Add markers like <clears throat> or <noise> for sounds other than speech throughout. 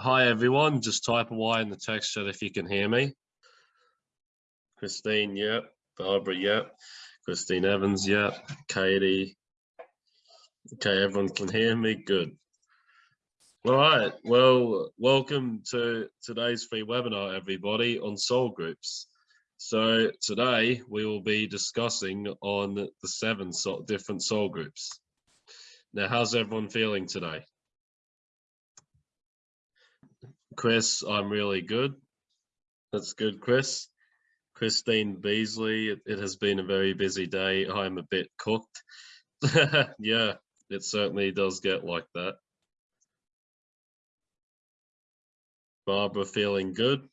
Hi everyone, just type a Y in the text chat if you can hear me. Christine, yep. Barbara, yep. Christine Evans, yep. Katie. Okay, everyone can hear me, good. All right, well, welcome to today's free webinar, everybody, on soul groups. So today we will be discussing on the seven different soul groups. Now, how's everyone feeling today? Chris, I'm really good. That's good, Chris. Christine Beasley, it, it has been a very busy day. I'm a bit cooked. <laughs> yeah, it certainly does get like that. Barbara feeling good.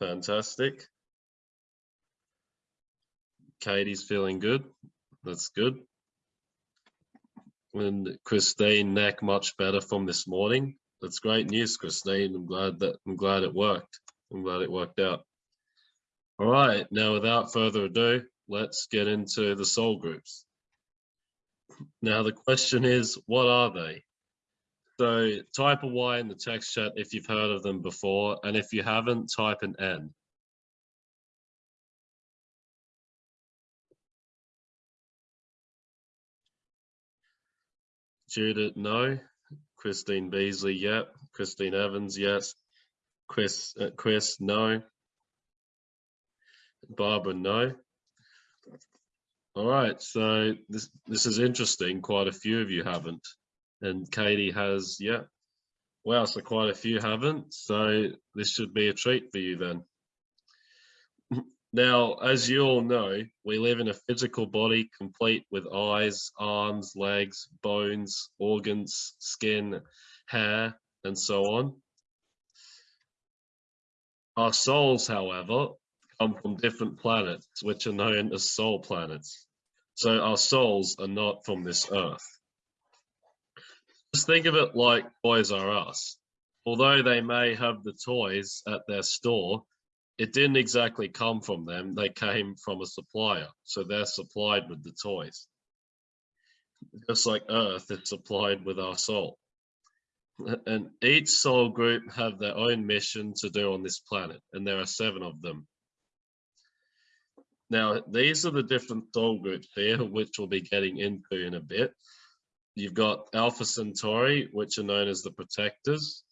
Fantastic. Katie's feeling good. That's good. And Christine, neck much better from this morning that's great news, Christine. I'm glad that I'm glad it worked. I'm glad it worked out. All right, now without further ado, let's get into the soul groups. Now the question is, what are they? So type a Y in the text chat if you've heard of them before, and if you haven't, type an N. Judith, no. Christine Beasley, yep. Christine Evans, yes. Chris, uh, Chris, no. Barbara, no. All right, so this this is interesting. Quite a few of you haven't, and Katie has, yeah. Wow, so quite a few haven't. So this should be a treat for you then. <laughs> Now, as you all know, we live in a physical body complete with eyes, arms, legs, bones, organs, skin, hair, and so on. Our souls, however, come from different planets, which are known as soul planets. So our souls are not from this earth. Just think of it like Toys R Us. Although they may have the toys at their store, it didn't exactly come from them. They came from a supplier. So they're supplied with the toys. Just like Earth is supplied with our soul. And each soul group have their own mission to do on this planet. And there are seven of them. Now, these are the different soul groups here, which we'll be getting into in a bit. You've got Alpha Centauri, which are known as the protectors,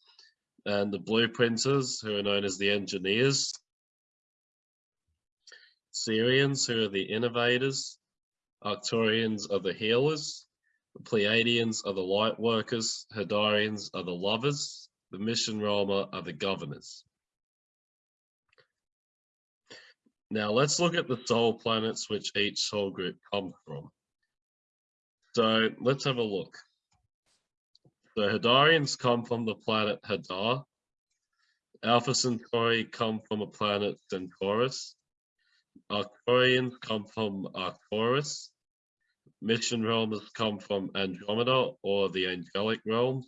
and the blueprinters, who are known as the engineers, Sirians, who are the innovators, Arcturians are the healers, the Pleiadians are the light workers, Hadarians are the lovers, the Mission Roma are the governors. Now let's look at the soul planets which each soul group comes from. So let's have a look. The Hadarians come from the planet Hadar. Alpha Centauri come from a planet Centaurus. Arcturians come from Arcturus. Mission realms come from Andromeda or the angelic realms.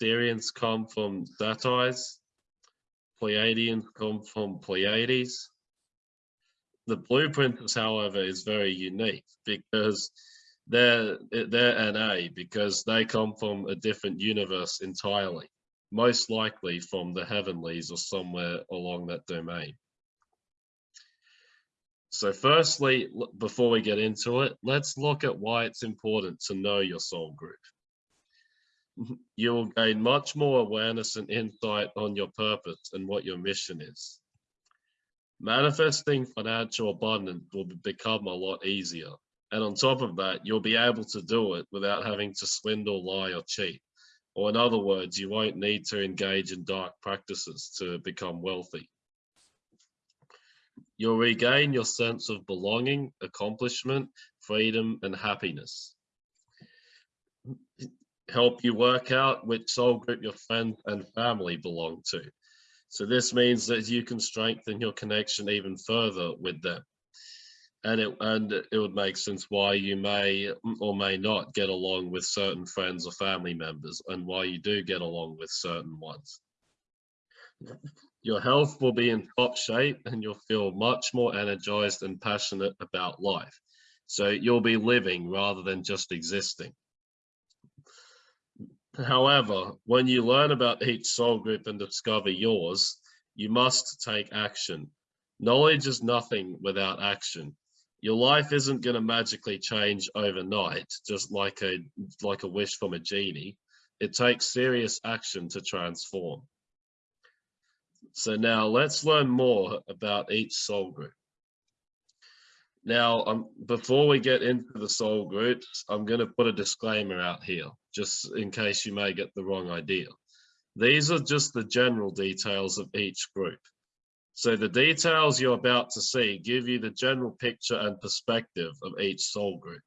Sirians come from Sirius. Pleiadians come from Pleiades. The blueprint, however, is very unique because they're they're NA because they come from a different universe entirely, most likely from the heavenlies or somewhere along that domain. So firstly, before we get into it, let's look at why it's important to know your soul group. Mm-hmm. You'll gain much more awareness and insight on your purpose and what your mission is. Manifesting financial abundance will become a lot easier. And on top of that, you'll be able to do it without having to swindle, lie, or cheat. Or in other words, you won't need to engage in dark practices to become wealthy. You'll regain your sense of belonging, accomplishment, freedom, and happiness. Help you work out which soul group your friends and family belong to. So this means that you can strengthen your connection even further with them. And it, and it would make sense why you may or may not get along with certain friends or family members and why you do get along with certain ones. Your health will be in top shape and you'll feel much more energized and passionate about life. So you'll be living rather than just existing. However, when you learn about each soul group and discover yours, you must take action. Knowledge is nothing without action. Your life isn't going to magically change overnight, just like a like a wish from a genie. It takes serious action to transform. So now let's learn more about each soul group. Now, um, before we get into the soul groups, I'm going to put a disclaimer out here, just in case you may get the wrong idea. These are just the general details of each group. So the details you're about to see give you the general picture and perspective of each soul group.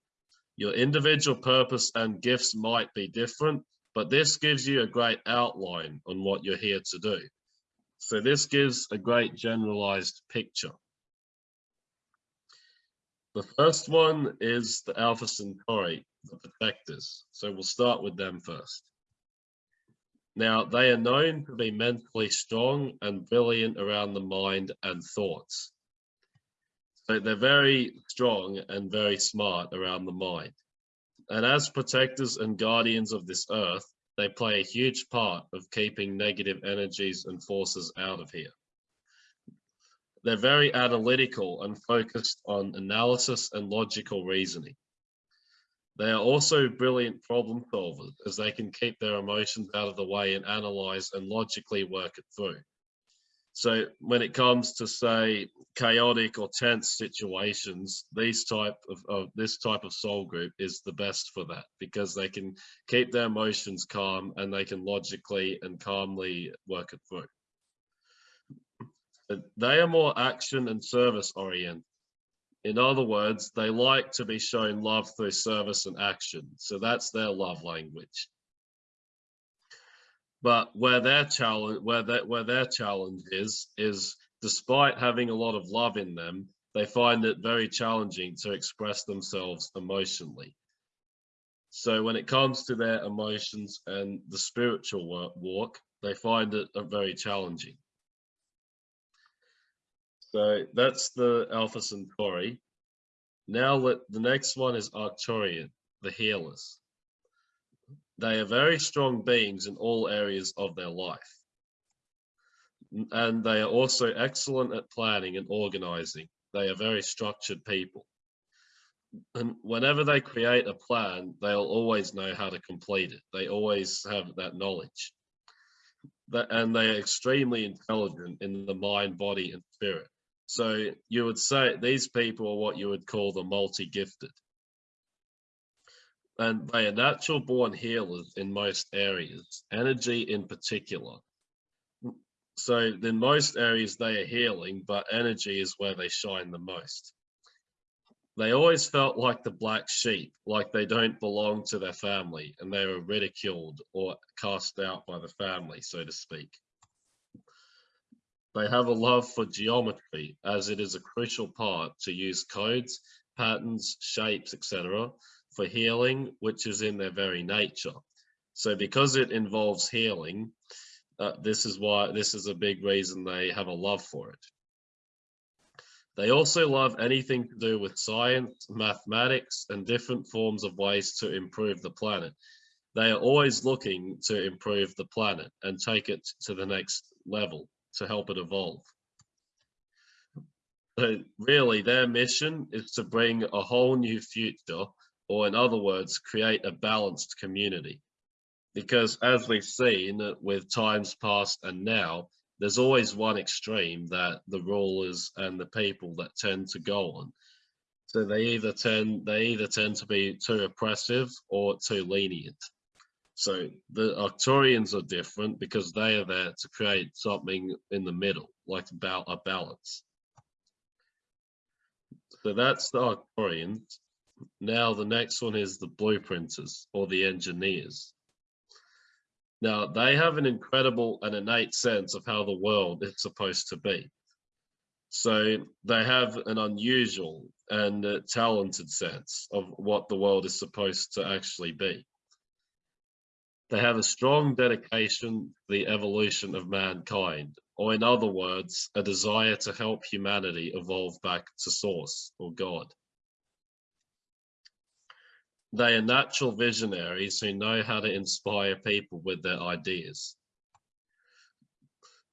Your individual purpose and gifts might be different, but this gives you a great outline on what you're here to do. So this gives a great generalized picture. The first one is the Alpha Centauri, the protectors. So we'll start with them first. Now, they are known to be mentally strong and brilliant around the mind and thoughts. So they're very strong and very smart around the mind. And as protectors and guardians of this earth, they play a huge part of keeping negative energies and forces out of here. They're very analytical and focused on analysis and logical reasoning. They are also brilliant problem solvers as they can keep their emotions out of the way and analyze and logically work it through. So when it comes to say chaotic or tense situations, these type of, of this type of soul group is the best for that because they can keep their emotions calm and they can logically and calmly work it through they are more action and service oriented. In other words, they like to be shown love through service and action. So that's their love language. But where their challenge, where that where their challenge is, is despite having a lot of love in them, they find it very challenging to express themselves emotionally. So when it comes to their emotions and the spiritual walk, they find it uh, very challenging. So that's the Alpha Centauri. Now let, the next one is Arcturian, the healers. They are very strong beings in all areas of their life. And they are also excellent at planning and organizing. They are very structured people. And whenever they create a plan, they'll always know how to complete it. They always have that knowledge. and they are extremely intelligent in the mind, body, and spirit. So you would say these people are what you would call the multi-gifted. And they are natural born healers in most areas, energy in particular. So in most areas they are healing, but energy is where they shine the most. They always felt like the black sheep, like they don't belong to their family and they were ridiculed or cast out by the family, so to speak. They have a love for geometry as it is a crucial part to use codes, patterns, shapes, etc. for healing, which is in their very nature. So because it involves healing, uh, this is why this is a big reason they have a love for it. They also love anything to do with science, mathematics, and different forms of ways to improve the planet. They are always looking to improve the planet and take it to the next level to help it evolve. So really their mission is to bring a whole new future, or in other words, create a balanced community. Because as we've seen with times past and now, there's always one extreme that the rulers and the people that tend to go on. So they either tend they either tend to be too oppressive or too lenient. So the Arcturians are different because they are there to create something in the middle, like about a balance. So that's the Arcturians. Now the next one is the blueprinters or the engineers. Now they have an incredible and innate sense of how the world is supposed to be. So they have an unusual and uh, talented sense of what the world is supposed to actually be. They have a strong dedication to the evolution of mankind, or in other words, a desire to help humanity evolve back to source or God. They are natural visionaries who know how to inspire people with their ideas.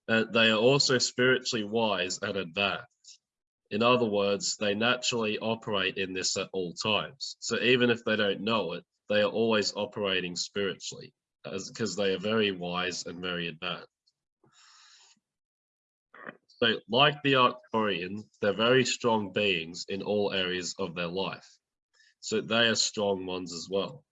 Uh, they are also spiritually wise and advanced. In other words, they naturally operate in this at all times. So even if they don't know it, they are always operating spiritually because they are very wise and very advanced. So like the Arcturians, they're very strong beings in all areas of their life. So they are strong ones as well.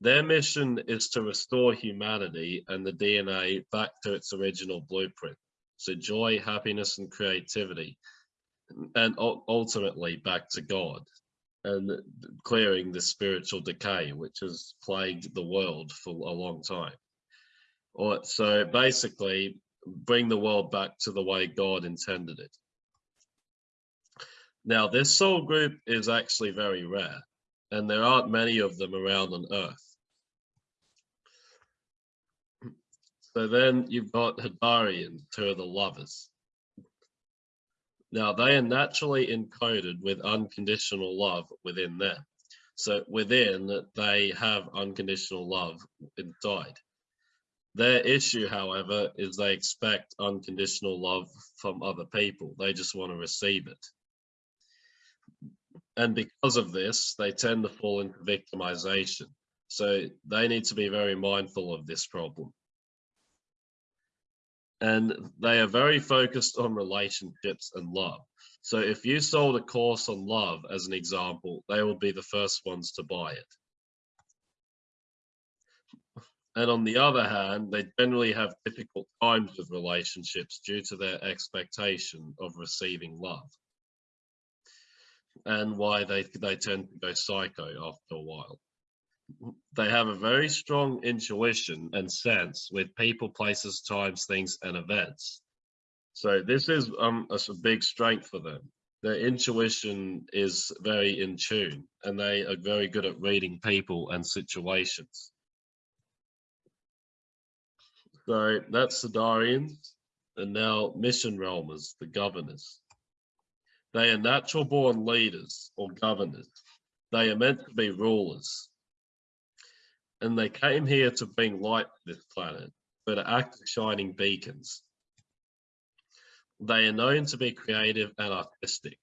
Their mission is to restore humanity and the DNA back to its original blueprint. So joy, happiness, and creativity, and ultimately back to God and clearing the spiritual decay, which has plagued the world for a long time. So basically, bring the world back to the way God intended it. Now, this soul group is actually very rare, and there aren't many of them around on Earth. So then you've got Hadarians, who are the lovers. Now, they are naturally encoded with unconditional love within them. So within, they have unconditional love inside. Their issue, however, is they expect unconditional love from other people. They just want to receive it. And because of this, they tend to fall into victimization. So they need to be very mindful of this problem. And they are very focused on relationships and love. So if you sold a course on love, as an example, they will be the first ones to buy it. And on the other hand, they generally have difficult times with relationships due to their expectation of receiving love. And why they, they tend to go psycho after a while. They have a very strong intuition and sense with people, places, times, things, and events. So this is um, a, a big strength for them. Their intuition is very in tune and they are very good at reading people and situations. So that's the Darians, and now mission realmers, the governors. They are natural born leaders or governors. They are meant to be rulers. And they came here to bring light to this planet, but to act as shining beacons. They are known to be creative and artistic.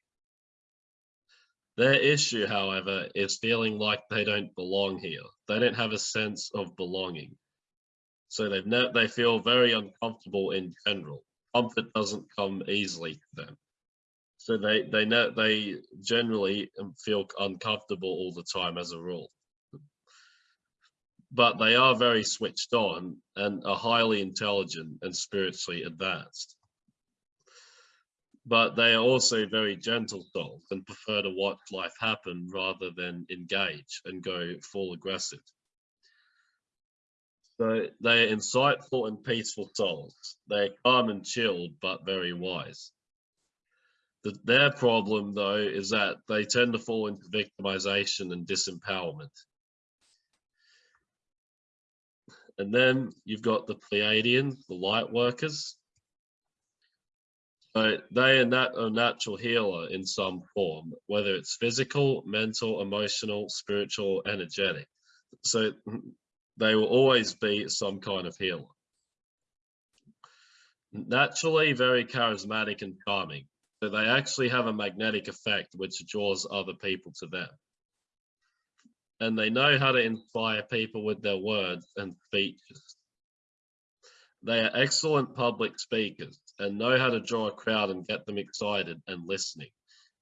Their issue, however, is feeling like they don't belong here. They don't have a sense of belonging. So they've they feel very uncomfortable in general. Comfort doesn't come easily to them. So they they know they generally feel uncomfortable all the time as a rule. But they are very switched on and are highly intelligent and spiritually advanced. But they are also very gentle souls and prefer to watch life happen rather than engage and go full aggressive. So they are insightful and peaceful souls. They are calm and chilled, but very wise. The, their problem, though, is that they tend to fall into victimization and disempowerment. And then you've got the Pleiadians, the light workers. So they are nat a natural healer in some form, whether it's physical, mental, emotional, spiritual, energetic. So they will always be some kind of healer. Naturally very charismatic and charming, but they actually have a magnetic effect which draws other people to them. And they know how to inspire people with their words and speeches. They are excellent public speakers and know how to draw a crowd and get them excited and listening.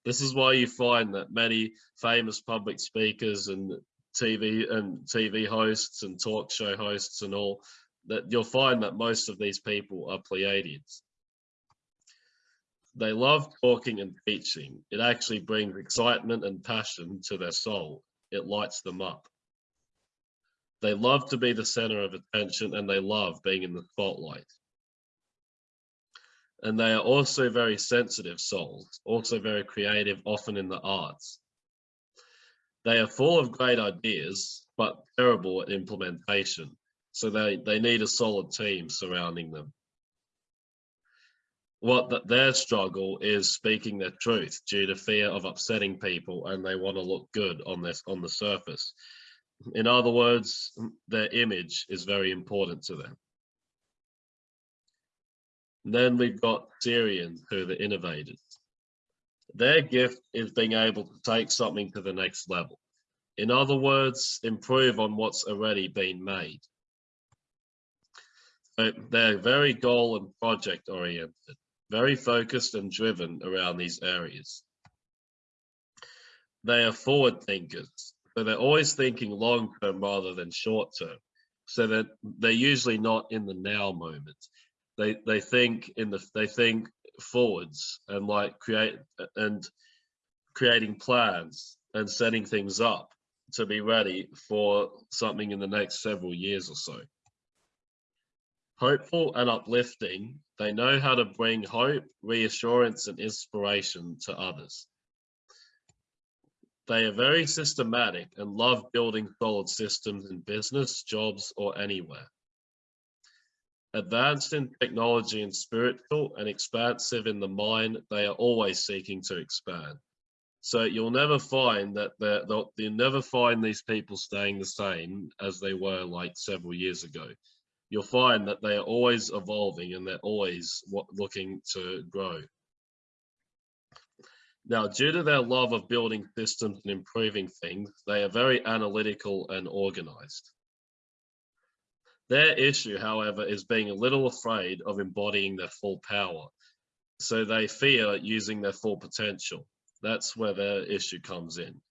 This is why you find that many famous public speakers and TV and TV hosts and talk show hosts and all, that you'll find that most of these people are Pleiadians. They love talking and teaching. It actually brings excitement and passion to their soul. It lights them up. They love to be the center of attention and they love being in the spotlight. And they are also very sensitive souls, also very creative, often in the arts. They are full of great ideas, but terrible at implementation. So they, they need a solid team surrounding them. What the, their struggle is speaking their truth due to fear of upsetting people and they want to look good on this on the surface. In other words their image is very important to them. Then we've got Sirians who are the innovators. Their gift is being able to take something to the next level. In other words improve on what's already been made. So they're very goal and project oriented very focused and driven around these areas. They are forward thinkers, so they're always thinking long term rather than short term. So that they're usually not in the now moment. They they think in the they think forwards and like create and creating plans and setting things up to be ready for something in the next several years or so. Hopeful and uplifting, they know how to bring hope, reassurance, and inspiration to others. They are very systematic and love building solid systems in business, jobs, or anywhere. Advanced in technology and spiritual and expansive in the mind, they are always seeking to expand. So you'll never find that they're, you'll never find these people staying the same as they were like several years ago you'll find that they are always evolving and they're always looking to grow. Now, due to their love of building systems and improving things, they are very analytical and organized. Their issue, however, is being a little afraid of embodying their full power. So they fear using their full potential. That's where their issue comes in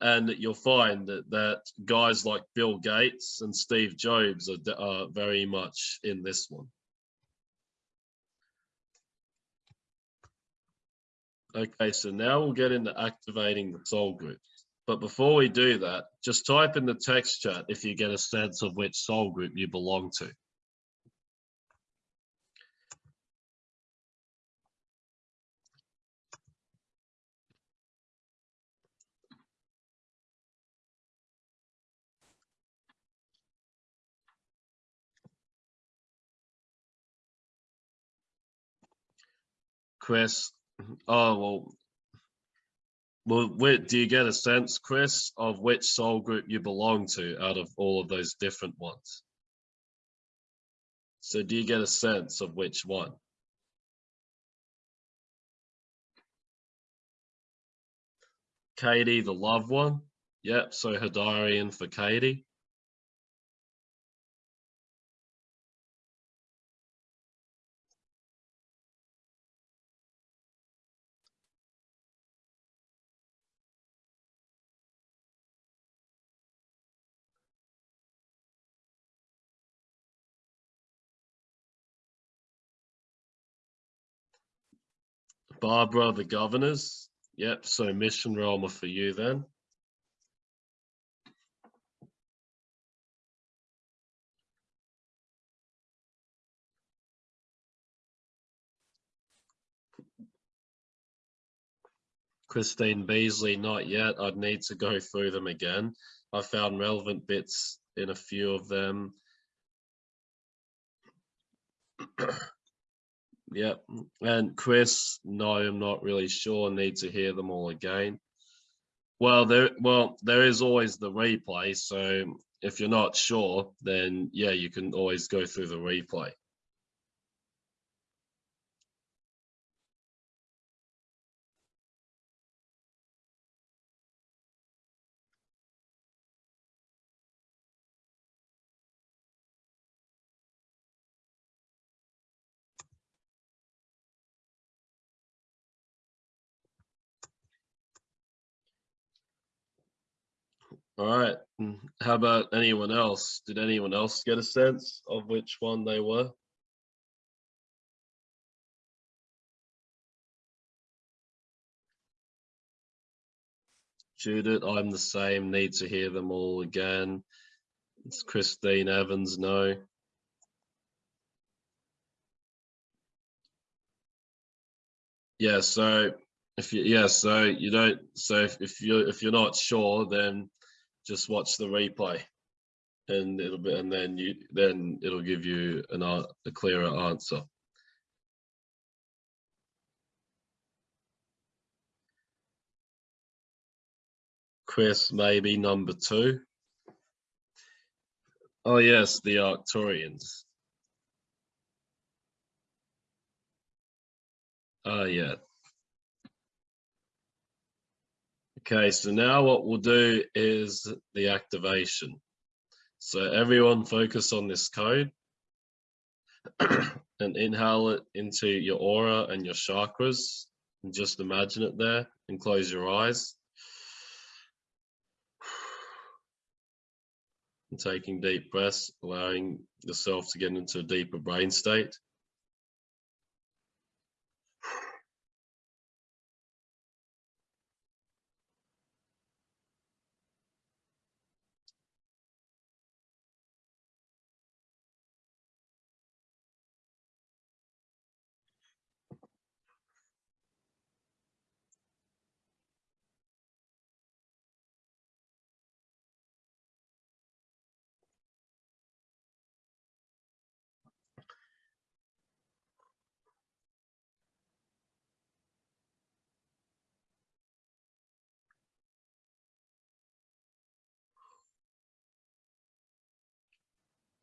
and you'll find that, that guys like Bill Gates and Steve Jobs are, are very much in this one. Okay, so now we'll get into activating the soul groups. But before we do that, just type in the text chat if you get a sense of which soul group you belong to. Chris. Oh, well, well, do you get a sense, Chris, of which soul group you belong to out of all of those different ones? So do you get a sense of which one? Katie, the loved one? Yep, so Hadarian for Katie. Barbara, the governors. Yep, so mission Roma for you then. Christine Beasley, not yet. I'd need to go through them again. I found relevant bits in a few of them. <clears throat> Yep. And Chris, no, I'm not really sure. Need to hear them all again. Well, there, well, there is always the replay. So if you're not sure, then yeah, you can always go through the replay. All right. Mm, how about anyone else? Did anyone else get a sense of which one they were? Judith, I'm the same. Need to hear them all again. It's Christine Evans, no. Yeah, so if you yeah, so you don't so if, if you if you're not sure, then just watch the replay and it'll be and then you then it'll give you an a clearer answer Chris, maybe number two. Oh yes, the Arcturians. Ah yeah, Okay, so now what we'll do is the activation. So everyone focus on this code <clears throat> and inhale it into your aura and your chakras and just imagine it there and close your eyes. And taking deep breaths, allowing yourself to get into a deeper brain state.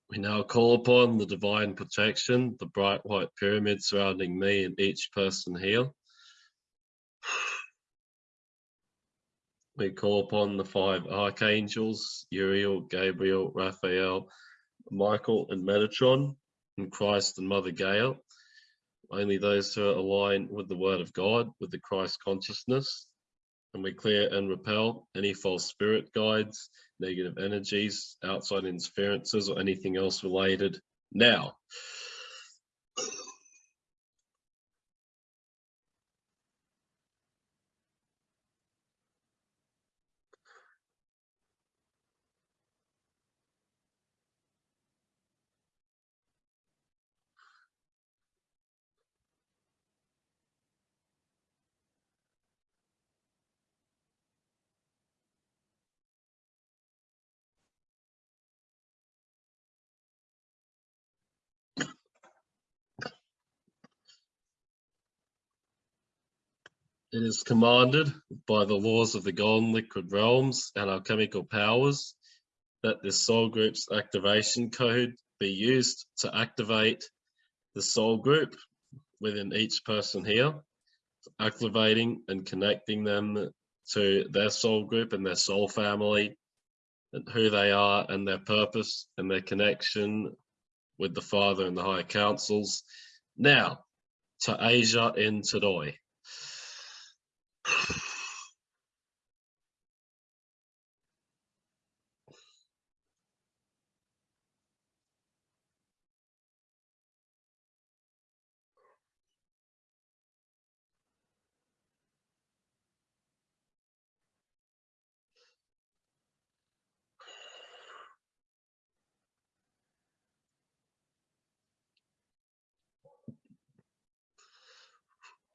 We now call upon the divine protection, the bright white pyramid surrounding me and each person here. We call upon the five archangels, Uriel, Gabriel, Raphael, Michael and Metatron, and Christ and Mother Gaia. Only those who are aligned with the word of God, with the Christ consciousness, and we clear and repel any false spirit guides, negative energies, outside interferences, or anything else related now. It is commanded by the laws of the golden liquid realms and alchemical powers that this soul group's activation code be used to activate the soul group within each person here, activating and connecting them to their soul group and their soul family, and who they are and their purpose and their connection with the Father and the higher councils. Now, to Asia in Tadoi.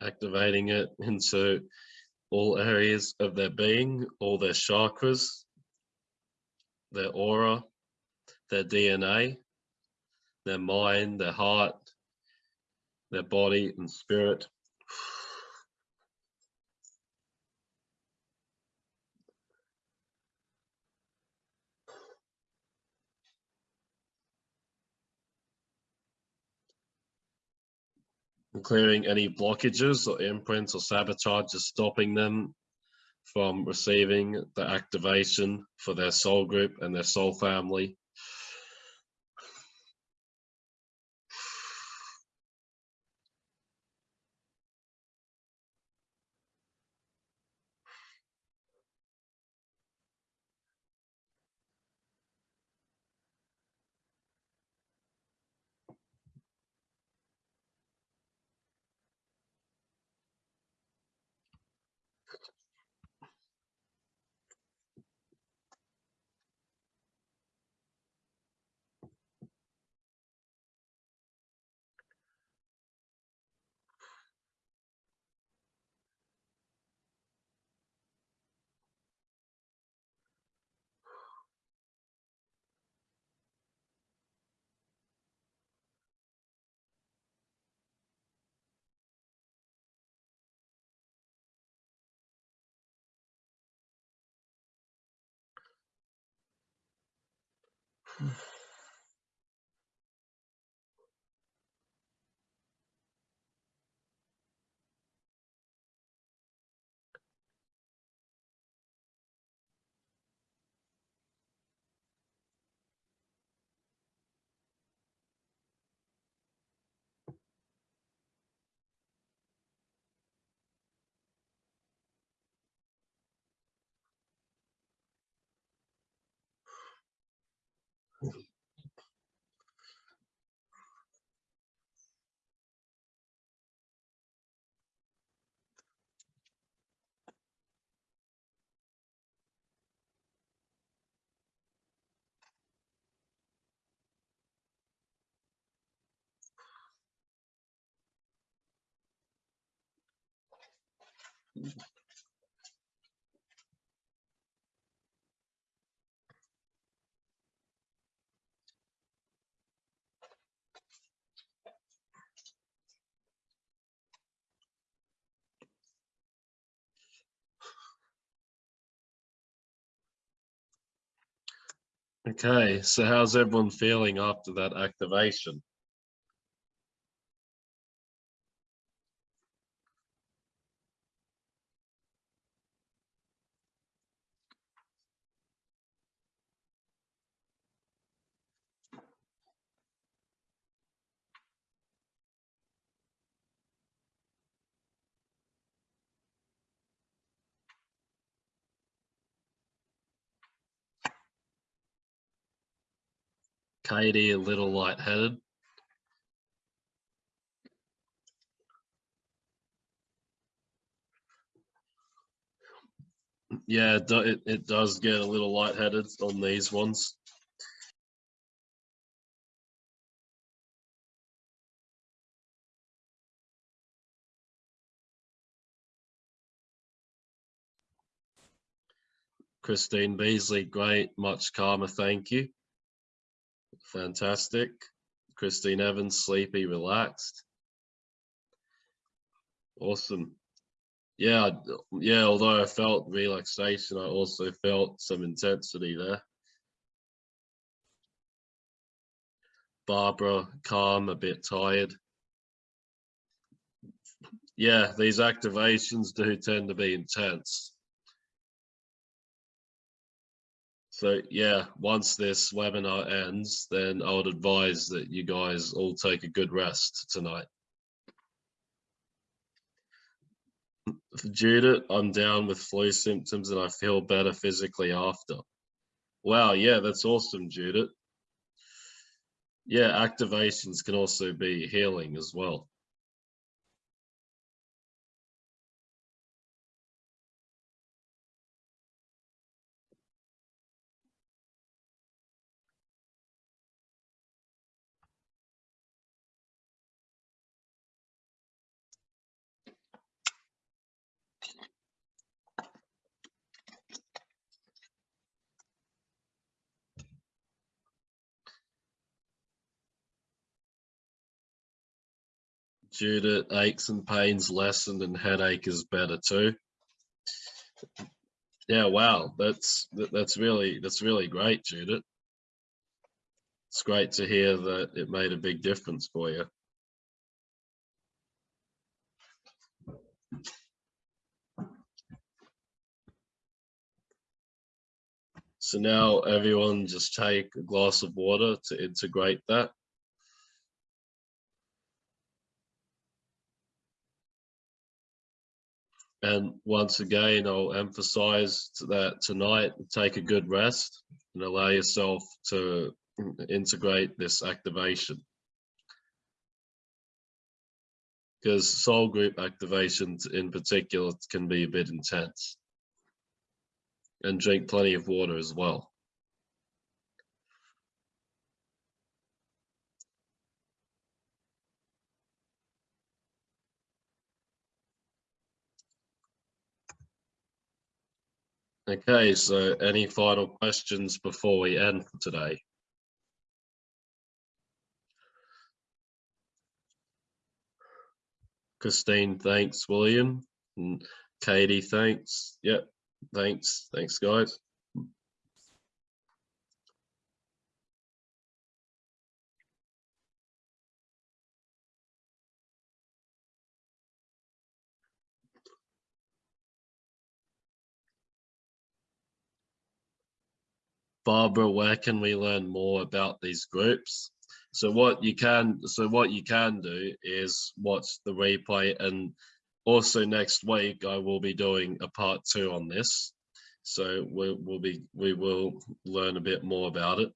Activating it into all areas of their being, all their chakras, their aura, their DNA, their mind, their heart, their body and spirit. Clearing any blockages or imprints or sabotages stopping them from receiving the activation for their soul group and their soul family. Mm-hmm. Mm-hmm. Okay, so how's everyone feeling after that activation? Katie a little lightheaded. Yeah, it, it, it does get a little lightheaded on these ones. Christine Beasley, great, much calmer, thank you. Fantastic. Christine Evans, sleepy, relaxed. Awesome. Yeah, yeah, although I felt relaxation, I also felt some intensity there. Barbara, calm, a bit tired. Yeah, these activations do tend to be intense. So yeah, once this webinar ends, then I would advise that you guys all take a good rest tonight. Judith, I'm down with flu symptoms and I feel better physically after. Wow, yeah, that's awesome, Judith. Yeah, activations can also be healing as well. Judith, aches and pains lessened and headache is better too. Yeah, wow, that's that's really that's really great, Judith. It's great to hear that it made a big difference for you. So now everyone just take a glass of water to integrate that. And once again, I'll emphasize that tonight, take a good rest and allow yourself to integrate this activation. Because soul group activations in particular can be a bit intense. And drink plenty of water as well. Okay, so any final questions before we end for today? Christine, thanks. William, and Katie, thanks. Yep, thanks. Thanks, guys. Barbara, where can we learn more about these groups? So what you can, so what you can do is watch the replay and also next week I will be doing a part two on this. So we'll, be, we will learn a bit more about it.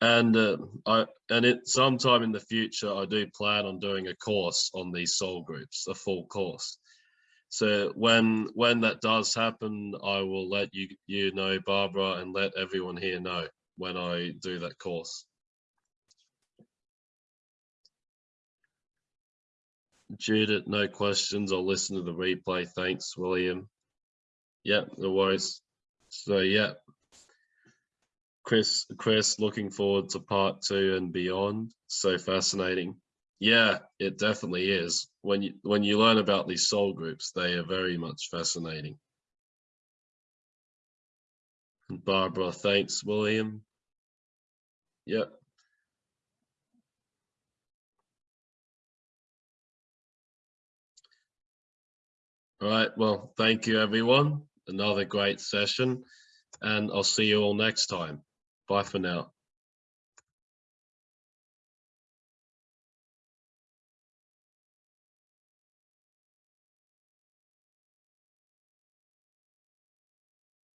And uh, I, and it sometime in the future, I do plan on doing a course on these soul groups, a full course. So when when that does happen, I will let you you know, Barbara, and let everyone here know when I do that course. Judith, no questions. I'll listen to the replay. Thanks, William. Yeah, no worries. So yeah. Chris, Chris, looking forward to part two and beyond. So fascinating. Yeah, it definitely is. When you when you learn about these soul groups, they are very much fascinating. And Barbara, thanks, William. Yep. All right, well, thank you, everyone. Another great session, and I'll see you all next time. Bye for now.